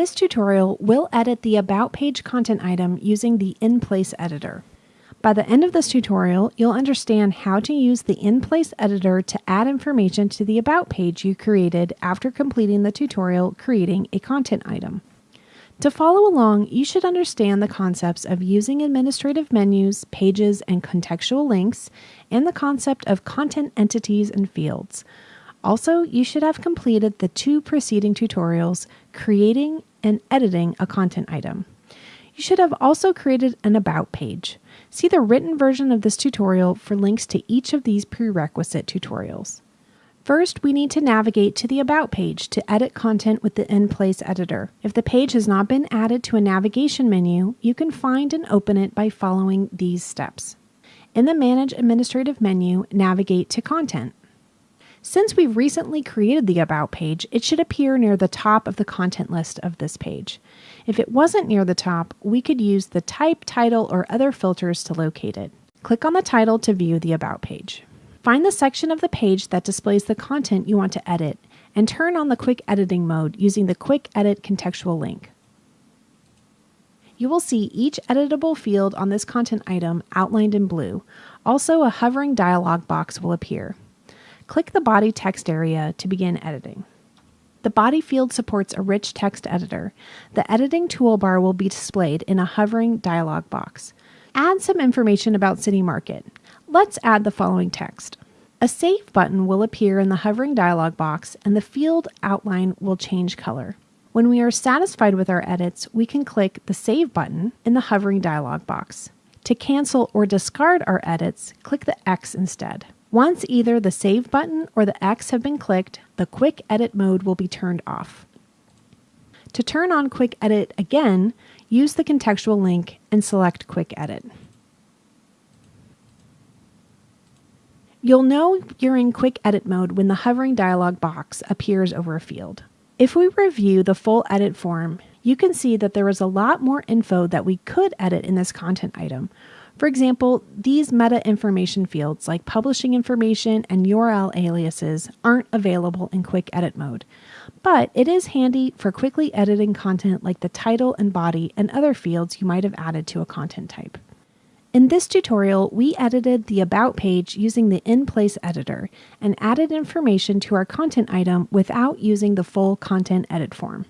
this tutorial, we'll edit the About page content item using the In-Place editor. By the end of this tutorial, you'll understand how to use the In-Place editor to add information to the About page you created after completing the tutorial creating a content item. To follow along, you should understand the concepts of using administrative menus, pages, and contextual links, and the concept of content entities and fields. Also, you should have completed the two preceding tutorials, creating and editing a content item. You should have also created an About page. See the written version of this tutorial for links to each of these prerequisite tutorials. First, we need to navigate to the About page to edit content with the In-Place editor. If the page has not been added to a navigation menu, you can find and open it by following these steps. In the Manage Administrative menu, navigate to Content. Since we've recently created the About page, it should appear near the top of the content list of this page. If it wasn't near the top, we could use the type, title, or other filters to locate it. Click on the title to view the About page. Find the section of the page that displays the content you want to edit and turn on the quick editing mode using the Quick Edit contextual link. You will see each editable field on this content item outlined in blue. Also, a hovering dialog box will appear. Click the body text area to begin editing. The body field supports a rich text editor. The editing toolbar will be displayed in a hovering dialog box. Add some information about City Market. Let's add the following text. A Save button will appear in the hovering dialog box and the field outline will change color. When we are satisfied with our edits, we can click the Save button in the hovering dialog box. To cancel or discard our edits, click the X instead. Once either the Save button or the X have been clicked, the Quick Edit mode will be turned off. To turn on Quick Edit again, use the contextual link and select Quick Edit. You'll know you're in Quick Edit mode when the hovering dialog box appears over a field. If we review the full edit form, you can see that there is a lot more info that we could edit in this content item, for example, these meta information fields like publishing information and URL aliases aren't available in quick edit mode, but it is handy for quickly editing content like the title and body and other fields you might have added to a content type. In this tutorial, we edited the About page using the In-Place editor and added information to our content item without using the full content edit form.